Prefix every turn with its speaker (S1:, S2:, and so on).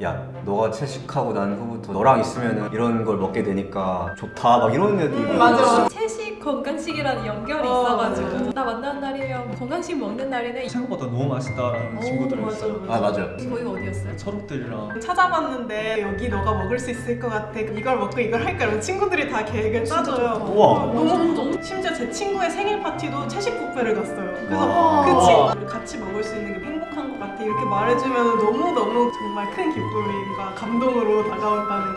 S1: 야 너가 채식하고 난 후부터 너랑 있으면 이런 걸 먹게 되니까 좋다. 막 이런 애들이
S2: 맞아.
S3: 채식 건강식이라는 연결이
S2: 어,
S3: 있어가지고.
S2: 맞아요.
S3: 나 만나는 날이면 건강식 먹는 날에는
S4: 생각보다 너무 맛있다라는
S3: 오,
S4: 친구들이
S2: 맞아,
S4: 있어요.
S1: 아. 맞아요
S3: 거기가 어디였어요?
S4: 초록들이랑.
S2: 찾아봤는데 여기 너가 먹을 수 있을 것 같아. 이걸 먹고 이걸 할까? 이러면 친구들이 다 계획을 짜줘요.
S1: 우와.
S2: 어, 너무 심지어 제 친구의 생일 파티도 채식 뷔페를 갔어요. 그래서
S1: 와.
S2: 그 친구를 같이 먹을 수 있는 게 행복한 것 같아 이렇게 말해주면 너무너무 정말 큰 기쁨과 감동으로 다가온다는